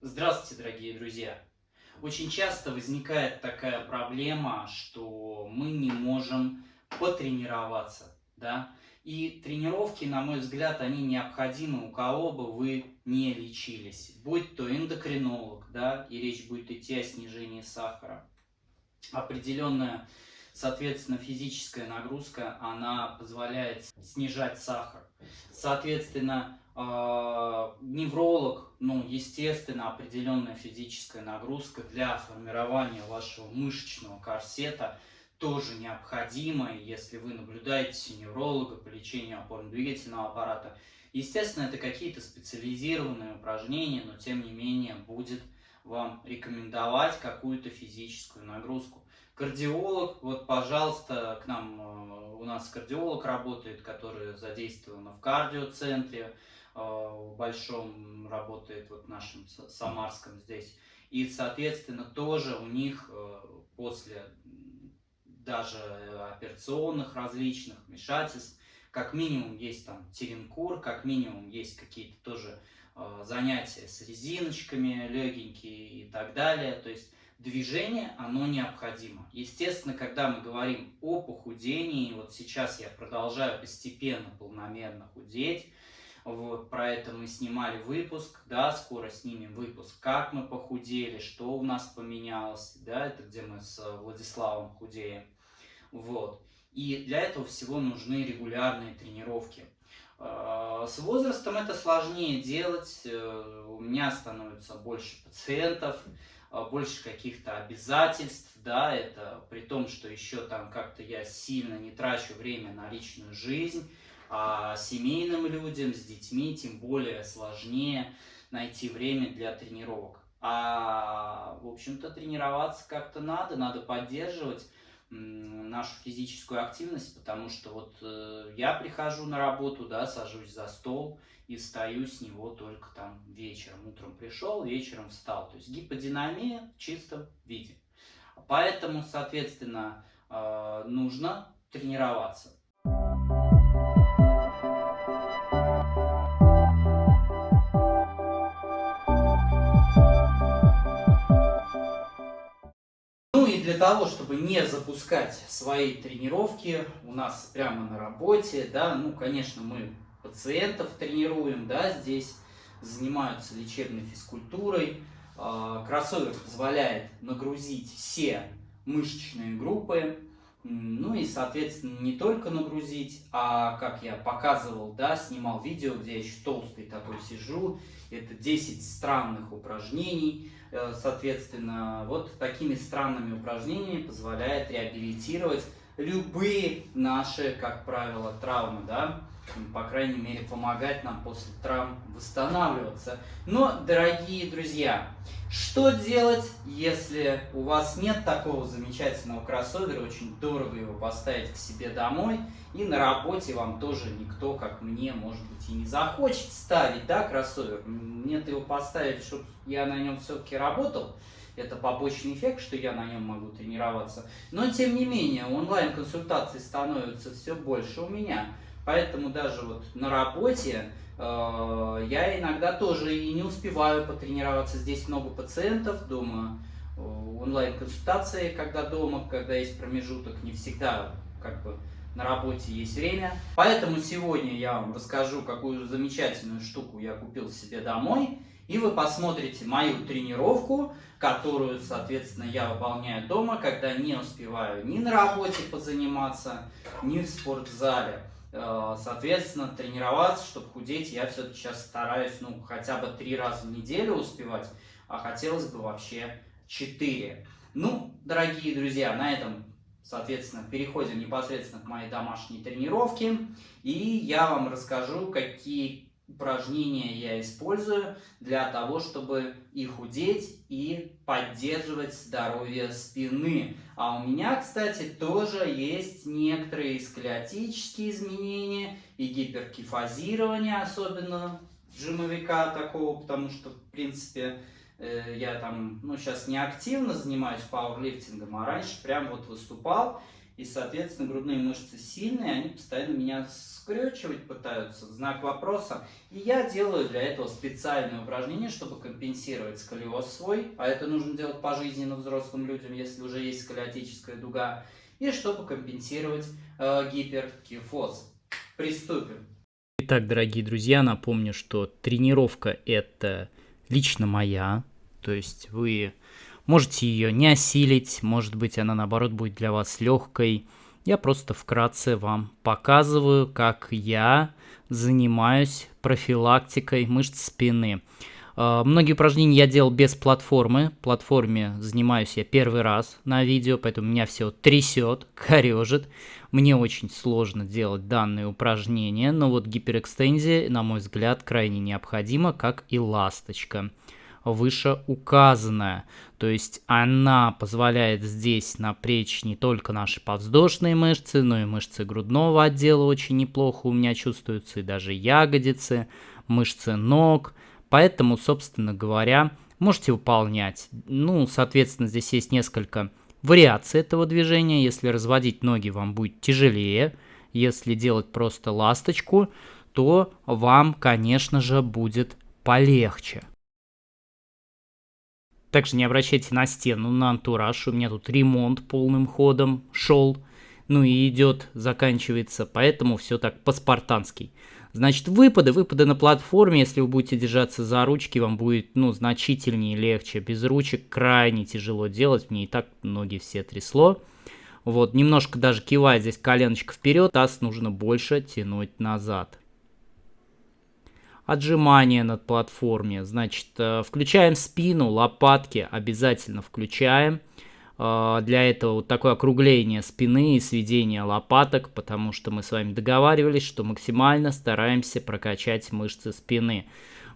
Здравствуйте, дорогие друзья! Очень часто возникает такая проблема, что мы не можем потренироваться, да? И тренировки, на мой взгляд, они необходимы у кого бы вы не лечились. Будь то эндокринолог, да, и речь будет идти о снижении сахара. Определенная, соответственно, физическая нагрузка, она позволяет снижать сахар. Соответственно, а, невролог, ну, естественно, определенная физическая нагрузка для формирования вашего мышечного корсета тоже необходима, если вы наблюдаете невролога по лечению опорно-двигательного аппарата. Естественно, это какие-то специализированные упражнения, но тем не менее будет вам рекомендовать какую-то физическую нагрузку. Кардиолог, вот, пожалуйста, к нам, э, у нас кардиолог работает, который задействован в кардиоцентре, Э, большом работает, вот в нашем Самарском здесь. И, соответственно, тоже у них э, после даже операционных различных вмешательств, как минимум есть там теренкур, как минимум есть какие-то тоже занятия с резиночками легенькие и так далее. То есть движение, оно необходимо. Естественно, когда мы говорим о похудении, вот сейчас я продолжаю постепенно, полномерно худеть, вот, про это мы снимали выпуск, да, скоро снимем выпуск, как мы похудели, что у нас поменялось, да, это где мы с Владиславом худеем. Вот. И для этого всего нужны регулярные тренировки. А, с возрастом это сложнее делать, э, у меня становится больше пациентов, больше каких-то обязательств, да, это при том, что еще там как-то я сильно не трачу время на личную жизнь, а семейным людям с детьми тем более сложнее найти время для тренировок. А, в общем-то, тренироваться как-то надо, надо поддерживать нашу физическую активность, потому что вот э, я прихожу на работу, да, сажусь за стол и встаю с него только там вечером. Утром пришел, вечером встал. То есть гиподинамия в чистом виде. Поэтому, соответственно, э, нужно тренироваться. Для того, чтобы не запускать свои тренировки у нас прямо на работе, да, ну, конечно, мы пациентов тренируем, да, здесь занимаются лечебной физкультурой. А, кроссовер позволяет нагрузить все мышечные группы, ну и, соответственно, не только нагрузить, а, как я показывал, да, снимал видео, где я еще толстый такой сижу, это 10 странных упражнений, Э, соответственно, вот такими странными упражнениями позволяет реабилитировать любые наши, как правило, травмы, да, по крайней мере, помогать нам после травм восстанавливаться. Но, дорогие друзья, что делать, если у вас нет такого замечательного кроссовера, очень дорого его поставить к себе домой, и на работе вам тоже никто, как мне, может быть, и не захочет ставить, да, кроссовер. Мне-то его поставить, чтобы я на нем все-таки работал, это побочный эффект, что я на нем могу тренироваться. Но, тем не менее, онлайн-консультаций становится все больше у меня. Поэтому даже вот на работе э, я иногда тоже и не успеваю потренироваться. Здесь много пациентов, дома э, онлайн-консультации, когда дома, когда есть промежуток, не всегда как бы на работе есть время. Поэтому сегодня я вам расскажу, какую замечательную штуку я купил себе домой. И вы посмотрите мою тренировку, которую, соответственно, я выполняю дома, когда не успеваю ни на работе позаниматься, ни в спортзале. Э, соответственно, тренироваться, чтобы худеть, я все-таки сейчас стараюсь, ну, хотя бы три раза в неделю успевать, а хотелось бы вообще четыре. Ну, дорогие друзья, на этом, соответственно, переходим непосредственно к моей домашней тренировке. И я вам расскажу, какие упражнения я использую для того, чтобы и худеть, и поддерживать здоровье спины. А у меня, кстати, тоже есть некоторые сколиотические изменения и гиперкифазирование, особенно жимовика такого, потому что, в принципе, я там, ну, сейчас не активно занимаюсь пауэрлифтингом, а раньше прям вот выступал, И, соответственно, грудные мышцы сильные, они постоянно меня скрючивать пытаются, знак вопроса. И я делаю для этого специальное упражнение, чтобы компенсировать сколиоз свой. А это нужно делать пожизненно взрослым людям, если уже есть сколиотическая дуга. И чтобы компенсировать э, гиперкифоз. Приступим. Итак, дорогие друзья, напомню, что тренировка это лично моя. То есть вы Можете ее не осилить, может быть она наоборот будет для вас легкой. Я просто вкратце вам показываю, как я занимаюсь профилактикой мышц спины. А, многие упражнения я делал без платформы. Платформе занимаюсь я первый раз на видео, поэтому меня все трясет, корежит. Мне очень сложно делать данные упражнения, но вот гиперэкстензия, на мой взгляд, крайне необходима, как и ласточка вышеуказанная. То есть она позволяет здесь напрячь не только наши подвздошные мышцы, но и мышцы грудного отдела очень неплохо у меня чувствуются, и даже ягодицы, мышцы ног. Поэтому, собственно говоря, можете выполнять. Ну, соответственно, здесь есть несколько вариаций этого движения. Если разводить ноги, вам будет тяжелее. Если делать просто ласточку, то вам, конечно же, будет полегче. Также не обращайте на стену, на антураж. У меня тут ремонт полным ходом шел. Ну и идет, заканчивается. Поэтому все так по-спартански. Значит, выпады, выпады на платформе, если вы будете держаться за ручки, вам будет, ну, значительнее легче. Без ручек крайне тяжело делать, мне и так ноги все трясло. Вот, немножко даже кивает здесь коленочка вперед, таз нужно больше тянуть назад отжимания над платформе. Значит, э, включаем спину, лопатки обязательно включаем. Для этого вот такое округление спины и сведение лопаток, потому что мы с вами договаривались, что максимально стараемся прокачать мышцы спины.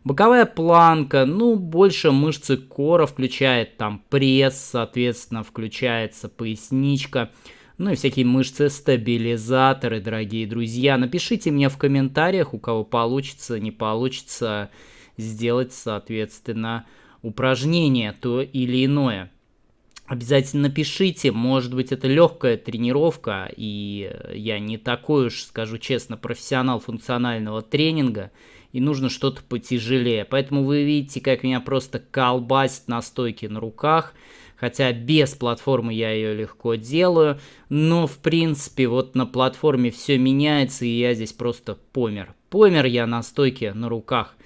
Боковая планка, ну, больше мышцы кора включает там пресс, соответственно, включается поясничка ну и всякие мышцы-стабилизаторы, дорогие друзья. Напишите мне в комментариях, у кого получится, не получится сделать, соответственно, упражнение то или иное. Обязательно напишите, может быть это легкая тренировка, и я не такой уж, скажу честно, профессионал функционального тренинга, и нужно что-то потяжелее. Поэтому вы видите, как меня просто колбасит на стойке на руках, хотя без платформы я ее легко делаю, но в принципе вот на платформе все меняется, и я здесь просто помер. Помер я на стойке на руках.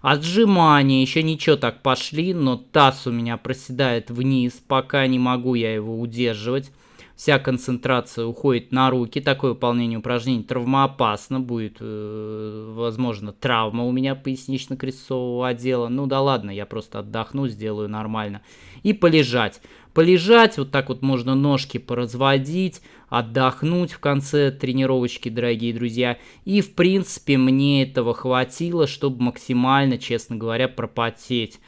Отжимания, еще ничего так пошли, но таз у меня проседает вниз, пока не могу я его удерживать вся концентрация уходит на руки. Такое выполнение упражнений травмоопасно. Будет, э, возможно, травма у меня пояснично-крестцового отдела. Ну да ладно, я просто отдохну, сделаю нормально. И полежать. Полежать, вот так вот можно ножки поразводить, отдохнуть в конце тренировочки, дорогие друзья. И, в принципе, мне этого хватило, чтобы максимально, честно говоря, пропотеть.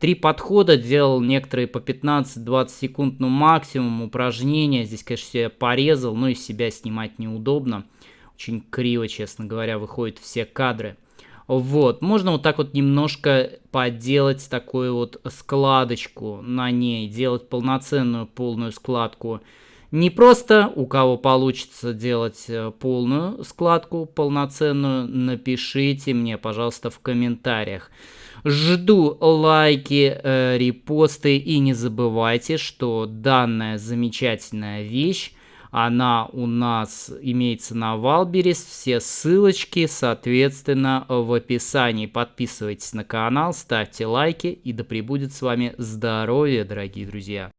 Три подхода, делал некоторые по 15-20 секунд, ну максимум упражнения. Здесь, конечно, себя порезал, но из себя снимать неудобно. Очень криво, честно говоря, выходят все кадры. Вот, можно вот так вот немножко поделать такую вот складочку на ней, делать полноценную полную складку. Не просто у кого получится делать э, полную складку, полноценную, напишите мне, пожалуйста, в комментариях. Жду лайки, э, репосты и не забывайте, что данная замечательная вещь, она у нас имеется на Wildberries. Все ссылочки, соответственно, в описании. Подписывайтесь на канал, ставьте лайки и да пребудет с вами здоровье, дорогие друзья.